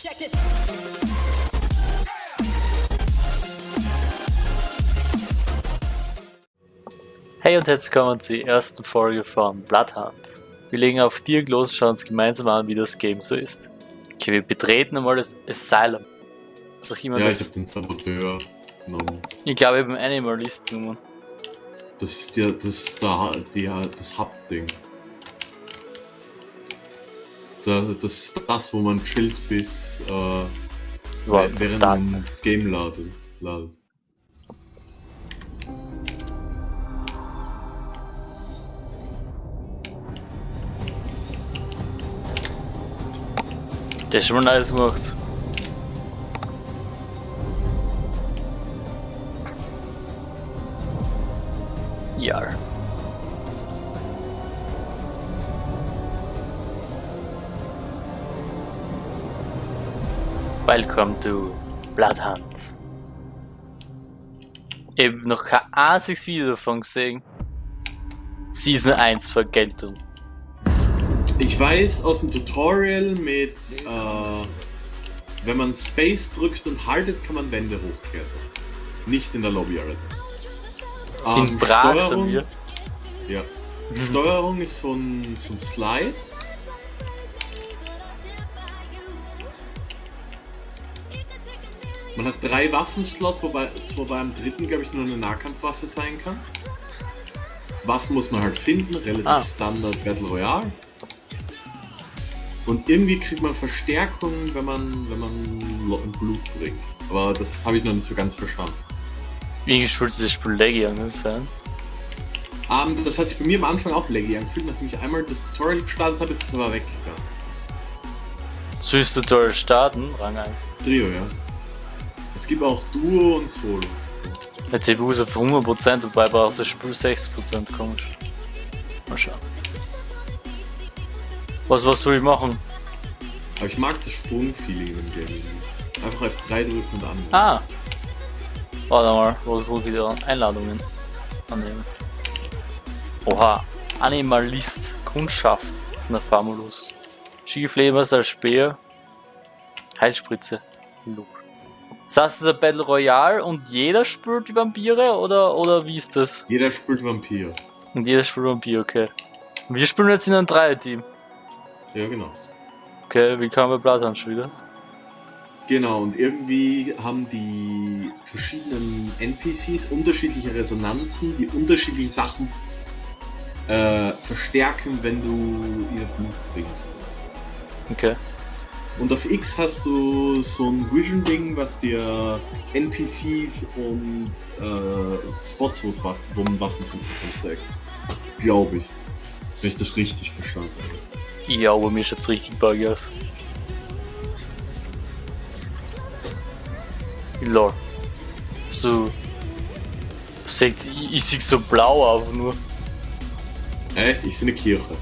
Check this. Hey und herzlich willkommen zur ersten Folge von Bloodhunt. Wir legen auf Dialog los und schauen uns gemeinsam an, wie das Game so ist. Okay, wir betreten einmal das Asylum. Was auch immer Ja, das ich hab den Saboteur genommen. Ich glaube, ich habe einen Animalist genommen. Das ist der, das ist der, der, das Hub-Ding. Da, das ist das, wo man chillt bis, äh, Wow, während man das Game ladet. ladet. Das ist schon mal nice gemacht. Ja. Welcome to Bloodhunt. Ich habe noch kein einziges Video davon gesehen. Season 1 Vergeltung. Ich weiß aus dem Tutorial mit, äh, wenn man Space drückt und haltet, kann man Wände hochklettern. Nicht in der Lobby allerdings. In Ähm, Prag Steuerung- sind wir. Ja. Steuerung ist so ein, so ein Slide. Man hat drei Waffenslot, wobei es wobei am dritten, glaube ich, nur eine Nahkampfwaffe sein kann. Waffen muss man halt finden, relativ Ah. Standard Battle Royale. Und irgendwie kriegt man Verstärkung, wenn man, wenn man Blut bringt. Aber das habe ich noch nicht so ganz verstanden. Wie gespielt dieses Spiel Legion sein? Ähm, das hat sich bei mir am Anfang auch laggy angefühlt. Nachdem ich einmal das Tutorial gestartet habe, ist das aber weggegangen. Du Tutorial starten? Rang 1. Trio, ja. Es gibt auch Duo und Solo. Der CPU ist auf 100%, wobei braucht das Spiel 60% komisch. Mal schauen. Was, was soll ich machen? Aber ich mag das Sprungfeeling im Game. Einfach F3 drücken und an. Ah! Warte mal, wo, wo wieder Einladungen annehmen. Oha, Animalist, Kundschaft, na Famulus. Schieflebers als Speer, Heilspritze, Look. Das heißt, es ist ein Battle Royale und jeder spürt die Vampire oder, oder wie ist das? Jeder spielt Vampir. Und jeder spielt Vampir, okay. Wir spielen jetzt in einem Dreier-Team. Ja, genau. Okay, wie kann man Bloodhound schon wieder? Genau, und irgendwie haben die verschiedenen NPCs unterschiedliche Resonanzen, die unterschiedliche Sachen äh, verstärken, wenn du ihr Blut bringst. Okay. Und auf X hast du so ein Vision-Ding, was dir NPCs und äh, Spots, wo man Waffen finden kann, zeigt. Glaube ich. Wenn ich das richtig verstanden habe. Ja, aber mir ist jetzt richtig buggy aus. Lol. So. Seht, ich, ich sehe so blau einfach nur. Echt? Ich sehe eine Kirche.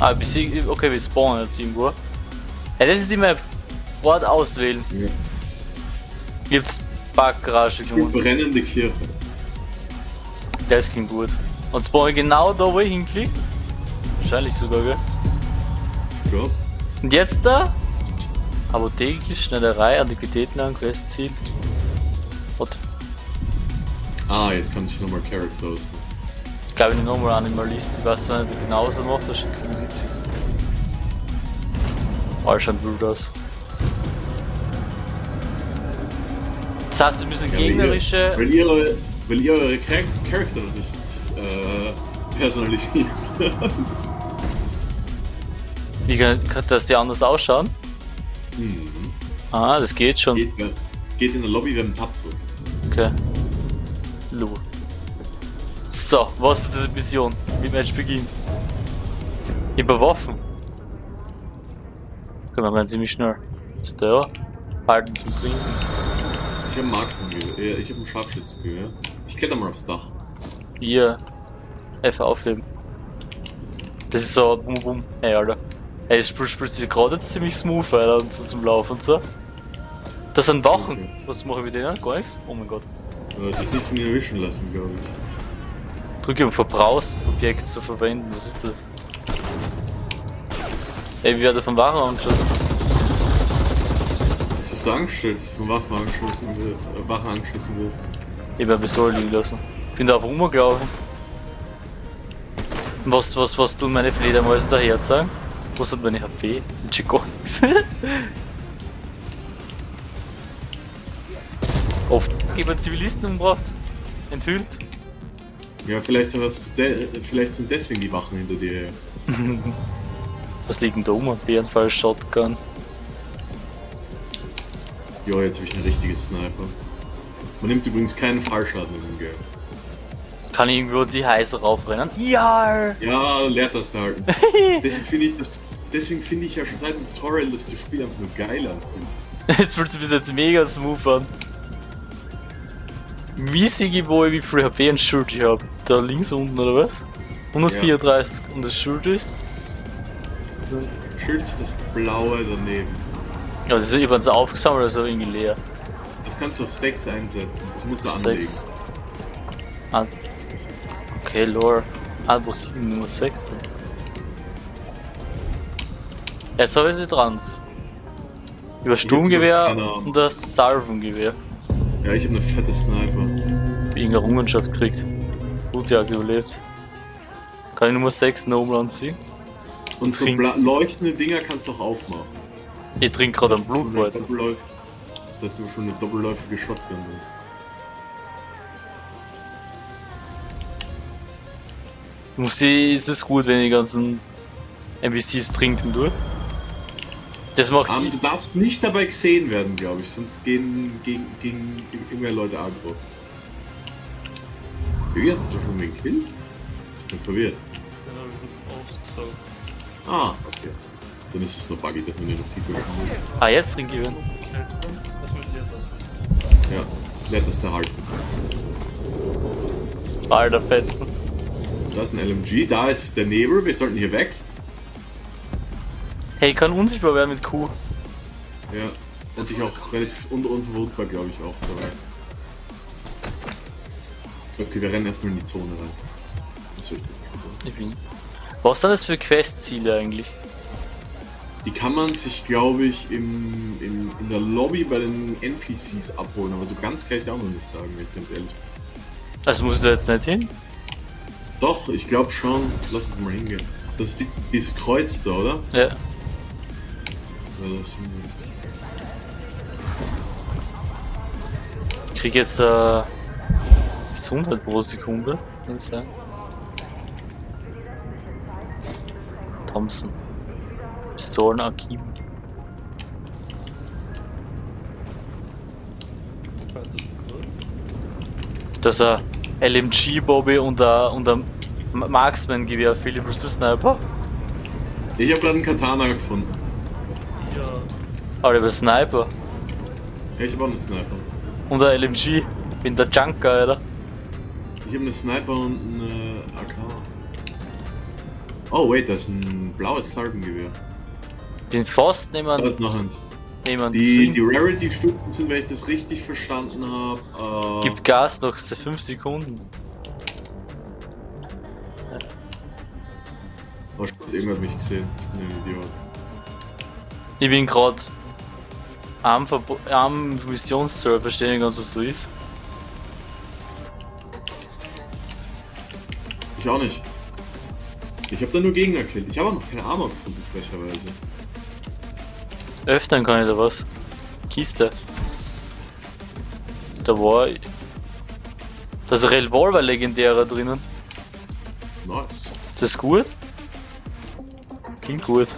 Ah, ich seh, okay, wir spawnen jetzt irgendwo. Ja, das ist die Map. Ort auswählen. Ja. Gibt's Parkgarage Die gefunden. brennende Kirche. Das klingt gut. Und spawnen genau da, wo ich hinklick. Wahrscheinlich sogar, gell? Ja. Und jetzt da? Apotheke, Schneiderei, Antiquitätenladen, Questziel. Und Ah, jetzt kann ich nochmal Character aussuchen. Ich glaube nicht nochmal Animalist. Ich weiß nicht genau, was er macht, das ist ein bisschen witzig. Oh, schaut wild aus. Das heißt, wir müssen Ja, ihr- gegnerische. Weil ihr, eure- weil ihr eure Char Charakter noch nicht äh, personalisiert. Wie kann, das die anders ausschauen? mhm. Ah, das geht schon. geht, geht in der Lobby, wenn man Tab drückt. Okay. So, was ist diese Mission? Wie Match beginnt. Überwaffen. Okay, wir ziemlich schnell. Ist der? Halten zum Trinken. Ich habe ein Marksmangewehr. äh, Ich habe ein Scharfschützengewehr. Ich kletter mal aufs Dach. Hier. F aufheben. Das ist so bum bum. Ey, Alter. Ey, das Spiel spielt sich gerade jetzt ziemlich smooth, Alter, und so zum Laufen und so. Das sind Wachen. Okay. Was machen wir mit denen? Gar nichts? Oh mein Gott. Äh, dich nicht erwischen lassen, glaube ich. Drücke um Verbrauchsobjekt zu verwenden. Was ist das? Ey, wie wird er von Waren angeschossen? Dass du angestellt von Waffen angeschlossen, äh, Wachen angeschlossen wirst. Ich werde so liegen lassen. Bin da auf rumgelaufen. Was, was, was tun meine Fledermäuse daher sagen? Was hat meine HP? Chico. Oft jemand Zivilisten umgebracht. Enthüllt. Ja, vielleicht, de vielleicht sind deswegen die Wachen hinter dir. Was liegt denn da um? Bärenfall, Shotgun. Ja, jetzt habe ich einen richtigen Sniper. Man nimmt übrigens keinen Fallschaden in dem Game. Kann ich irgendwo die Heiße raufrennen? Ja! Ja, lehrt das da halten. deswegen finde ich, das- deswegen finde ich ja schon seit dem Tutorial, dass das Spiel einfach nur geil anfühlt. Jetzt fühlt sich bis jetzt mega smooth an. Wie wo ich wie viel HP und Schild ich habe? Da links unten oder was? 134 und das Schild ist? Schild das blaue daneben. Ja, das ist übrigens aufgesammelt, also irgendwie leer. Das kannst du auf 6 einsetzen. Das musst du anlegen. 6. Ah, okay, Lore. Ah, wo ist die Nummer 6 denn? Jetzt habe ich sie dran. Über Sturmgewehr und das Salvengewehr. Ja, ich habe eine fette Sniper. Irgendeine Errungenschaft kriegt. Blutjagd überlebt. Kann ich Nummer 6 Noble anziehen? Und so leuchtende Dinger kannst du auch aufmachen. Ich trinke gerade einen Blutbeutel. Doppelläuf- Das ist schon eine doppelläufige Shotgun. drin. Muss die, ist es gut, wenn die ganzen NPCs trinken durch? Das macht Ähm, du darfst nicht dabei gesehen werden, glaube ich, sonst gehen, gehen, gehen immer mehr Leute aggro. Wie hast du schon den Kill? Ich bin verwirrt. Ah, okay. Dann ist es nur buggy, dass man den noch sieht. Ah, jetzt trinke ich ihn. Ja, nettest erhalten. Alter Fetzen. Da ist ein LMG, da ist der Nebel, wir sollten hier weg. Hey, ich kann unsichtbar werden mit Q. Ja. Und ich auch relativ un unverwundbar, glaube ich, auch dabei. Okay, wir rennen erstmal in die Zone rein. Das wird gut. Ich bin. Was sind das für Questziele eigentlich? Die kann man sich, glaube ich, im, im, in der Lobby bei den NPCs abholen, aber so ganz kann ich es auch noch nicht sagen, wenn ich ganz ehrlich. Also muss ich da jetzt nicht hin? Doch, ich glaube schon. Lass uns mal hingehen. Das ist die, dieses Kreuz da, oder? Ja. Ich krieg jetzt äh, Gesundheit pro Sekunde. Kann sein? Thompson. Pistolen Akim. Das ist ein LMG Bobby und und ein Marksman Gewehr. Philipp, bist du Sniper? Ich habe gerade einen Katana gefunden. Aber ich bin Sniper. Ich habe auch einen Sniper. Und ein LMG. Bin der Junker, Alter. Ich habe einen Sniper und eine AK. Oh, wait, das ist ein blaues Salbengewehr. Bin fast Da niemand. ist noch eins. niemand Die, die Rarity-Stufen sind, wenn ich das richtig verstanden habe, äh, Gibt Gas noch 5 Sekunden. Oh, irgendwer hat mich gesehen. Ich bin ein Idiot. Ich bin gerade am, Verbo- am Missionsserver, nicht ganz, was so ist. Ich auch nicht. Ich habe da nur Gegner gekillt. Ich habe auch noch keine Armor gefunden, frecherweise. Öffnen kann ich da was. Kiste. Da war. Da ist ein Revolver legendärer drinnen. Nice. Das ist gut. Klingt gut.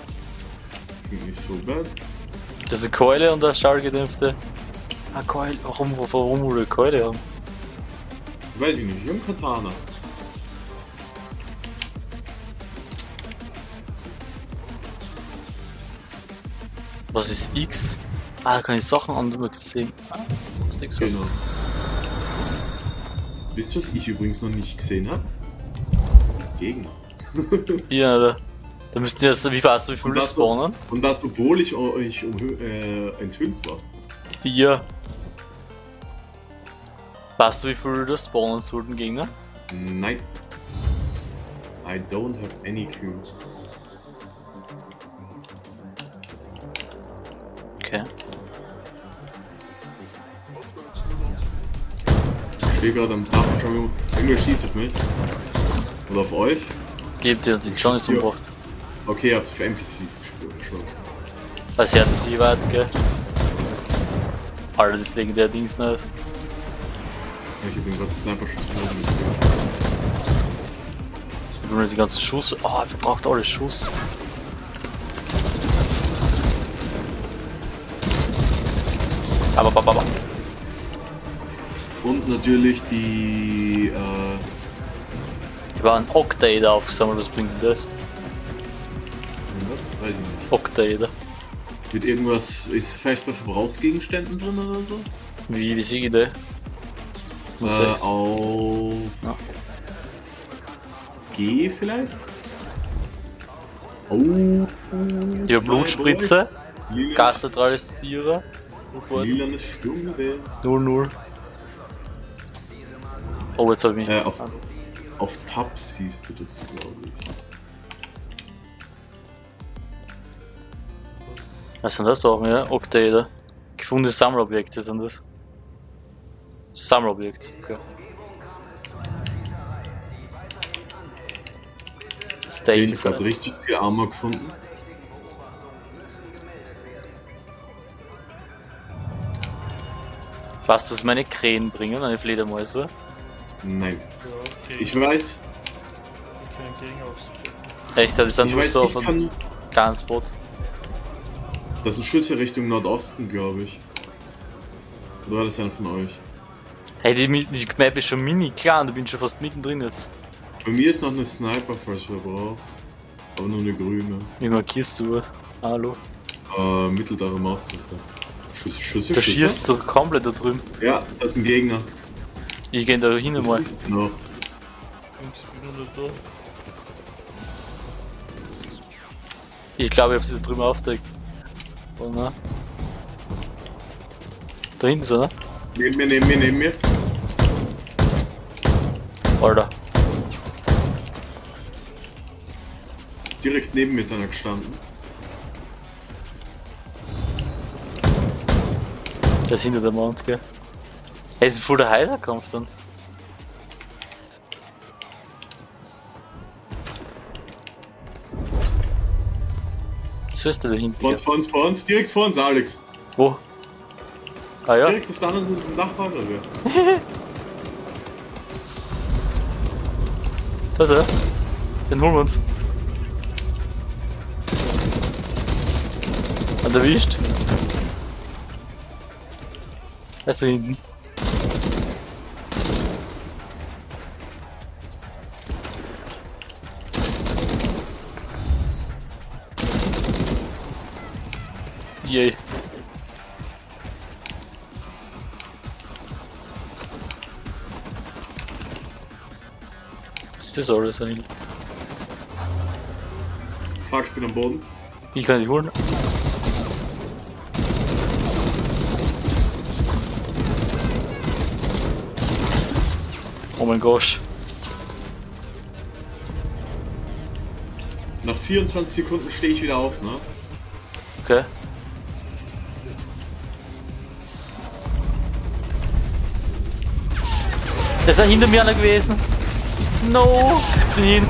Klingt nicht so bad. Das ist eine Keule und eine schallgedämpfte. Ah, Keule. Warum, warum wohl eine Keule haben? Weiß ich nicht. Ich habe einen Katana. Was ist X? Ah, da kann ich Sachen anders sehen. Ah, ist so. Genau. Wisst ihr, was ich übrigens noch nicht gesehen habe? Gegner. Hier, Alter. Da müssten wir jetzt, wie warst du, wie viel spawnen? Und das, obwohl ich euch um, äh, enthüllt war. Vier. Weißt du, wie viel du respawnen sollten Gegner? Nein. I don't have any clue. Okay. Ich stehe gerade am Dach, Junge schießt auf mich. Oder auf euch. Gebt ihr, die Johnny umgebracht. Okay, ihr habt für NPCs geschlossen. Also sie hatten sie weit, gell? Alter, das legendär Dings nicht. Ja, Ich hab den gerade Sniper-Schuss. Ich will nur die ganzen Schuss. Oh, er verbraucht alle Schuss. Aber, aber, aber. Und natürlich die, äh, Ich war ein Octader aufgesammelt, was bringt denn das? Weiß ich nicht. Octader. Mit irgendwas, ist vielleicht bei Verbrauchsgegenständen drin oder so? Wie, wie sehe ich das? Was Äh, sechs? auf Ja. G vielleicht? Oh. Die Blutspritze, Lilanes- Gasneutralisierer, Lilanes Sturmgewehr. 0-0. Oh, jetzt hab ich mich. Äh, auf, auf Tab siehst du das, glaube ich. Was sind das Sachen, ja? Octader. Gefundene Sammlerobjekte sind das. Sammlerobjekt, okay. Ich Stains. habe richtig viel Armor gefunden. Was das meine Krähen bringen, meine Fledermäuse? Nein. Ich weiß. Echt, das ist dann ich nur so ich von kann. kleines Boot. Das sind Schüsse Richtung Nordosten, glaube ich. Oder war das einer von euch? Hey, die, die Map ist schon mini klein, du bist schon fast mittendrin jetzt. Bei mir ist noch eine Sniper, falls wir brauchen. Aber nur eine grüne. Wie markierst du was? Hallo? Äh, mittlere Maustaste. Schüsse, Schüsse, Da Schüsse. schießt du komplett da drüben. Ja, das ist ein Gegner. Ich geh da hin Was mal. ist noch? Und ich bin nur da. Ich glaube, ich hab sie da drüben aufdeckt. Oh ne? Da hinten ist er, Neben mir, neben mir, neben mir. Alter. Direkt neben mir ist einer gestanden. Der ist hinter der Mount, gell? Hey, das ist voll der Heiserkampf dann. Was ist der da hinten? Vor uns, vor uns, vor uns, direkt vor uns, Alex. Wo? Ah ja? Direkt auf der anderen Seite war wir. Da ist er. Den holen wir uns. Hat erwischt. Er ist da hinten. Ist das alles eigentlich? Fuck, ich bin am Boden. Ich kann die holen. Oh mein Gott. Nach 24 Sekunden stehe ich wieder auf, ne? Okay. Das ist ja hinter mir einer gewesen. No. Bin hin.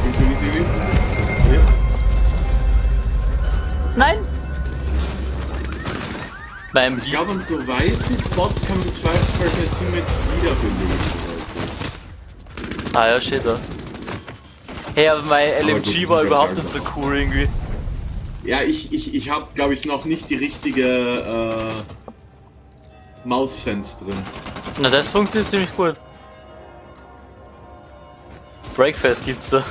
Nein. Beim Ich glaube, an so weißen Spots kann man das Zweifelsfall seine Teammates wiederbeleben. Also. Ah ja, steht da. Hey, aber mein Aber LMG gut, war überhaupt nicht so cool irgendwie. Ja, ich, ich, ich habe, glaube ich, noch nicht die richtige äh, Maus-Sense drin. Na, das funktioniert ziemlich gut. Breakfast gibt's da.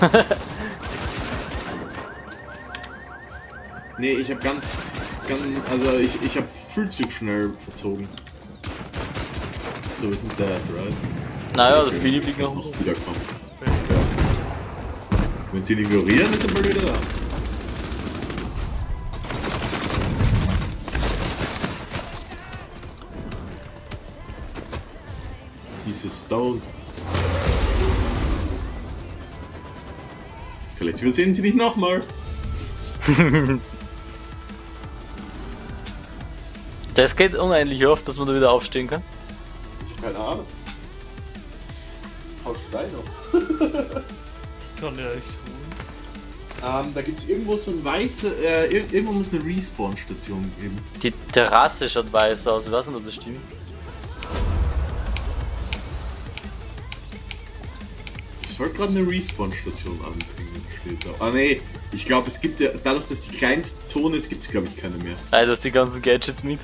Nee, ich habe ganz, ganz, also ich, ich habe viel zu schnell verzogen. So, wir sind dead, right? naja, Okay. Philipp liegt noch. Noch wiederkommen. Ja. Wenn sie ihn ignorieren, ist er mal wieder da. Diese Stone. Vielleicht übersehen sie dich nochmal. Das geht unendlich oft, dass man da wieder aufstehen kann. Ich hab keine Ahnung. du drei noch. Ich kann ja echt. Ähm, da gibt's irgendwo so ein weiße, äh, ir irgendwo muss eine Respawn-Station geben. Die Terrasse schaut weiß aus, ich weiß nicht, ob das stimmt. Ich sollte gerade eine Respawn-Station da. Ah nee, ich glaube es gibt ja, dadurch, dass die kleinste Zone ist, gibt es glaube ich keine mehr. Ey, du hast die ganzen Gadgets mit.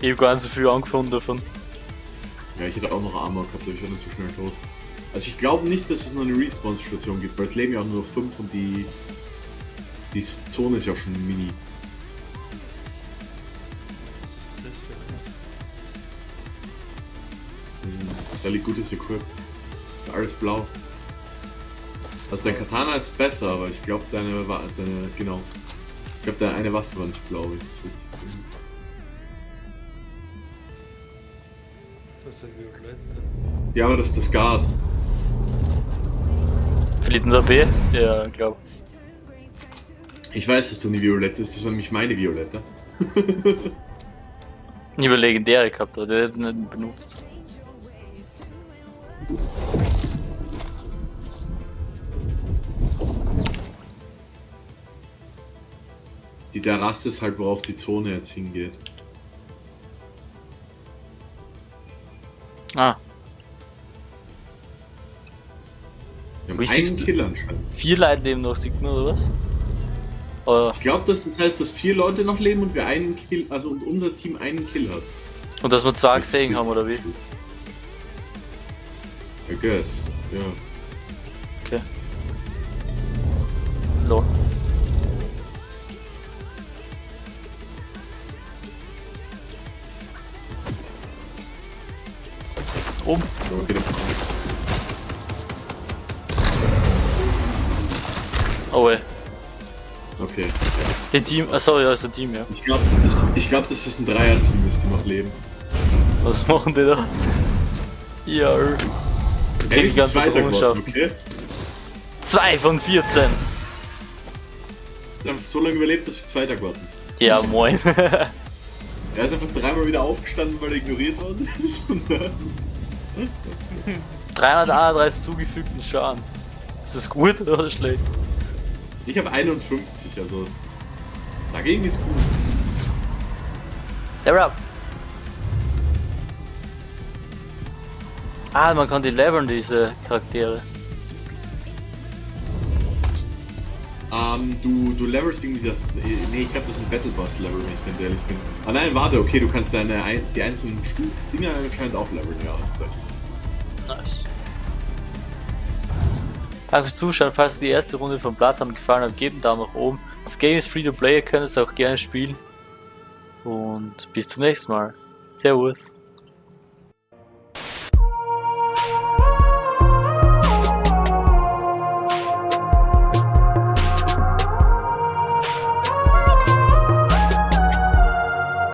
Ich hab gar nicht so viel angefunden davon. Ja, ich hätte auch noch Armor gehabt, aber ich war nicht so schnell tot. Also ich glaube nicht, dass es noch eine Respawn-Station gibt, weil es leben ja auch nur 5 und die... Die Zone ist ja schon mini. Was ist das für Hm, Relativ gutes Equip. Ist alles blau. Also dein Katana ist besser, aber ich glaube deine, Wa- deine, genau. Ich glaube deine eine Waffe war nicht blau, das richtig finde. Das ist ja violette. Ja, aber das ist das Gas. Verliert unser B? Ja, glaub. Ich weiß, dass du eine Violette ist, das war nämlich meine Violette. Ich habe legendäre gehabt, aber der hat nicht benutzt. Die Terrasse ist halt, worauf die Zone jetzt hingeht. Ah, Wir haben Wie einen Kill anscheinend. vier Leute leben noch, sieht man, oder was? Oder, Ich glaube, das heißt, dass vier Leute noch leben und wir einen Kill, also und unser Team einen Kill hat. und dass wir zwei gesehen haben, oder wie? I guess, ja. Okay. Lol. Oben. Ja, okay, Oh ey. okay. Den Team, achso, ja, ist ein Team, ja. Ich glaube, das, ich glaub, das ist ein Dreier-Team, ist, die noch leben. Was machen die da? Ja. Wir kriegen die ganze Drohnenschaft. okay? 2 von 14. Wir haben so lange überlebt, dass wir Zweiter geworden sind. Ja, moin. Er ist einfach dreimal wieder aufgestanden, weil er ignoriert worden ist. Und dann- 331 zugefügten Schaden. Ist das gut oder schlecht? ich habe 51, also dagegen ist gut. Der Rap. Ah, man kann die leveln, diese Charaktere. Ähm, du, du levelst irgendwie das. Nee, ich glaube, das ist ein Battle Boss Level, wenn ich ganz ehrlich bin. Ah nein, warte, okay, du kannst deine ein, die einzelnen Stu- Dinger anscheinend auch leveln, ja, hast recht. Nice. Danke fürs Zuschauen. Falls euch die erste Runde von Bloodhound gefallen hat, gebt einen Daumen nach oben. Das Game ist free to play, ihr könnt es auch gerne spielen. Und bis zum nächsten Mal. Servus.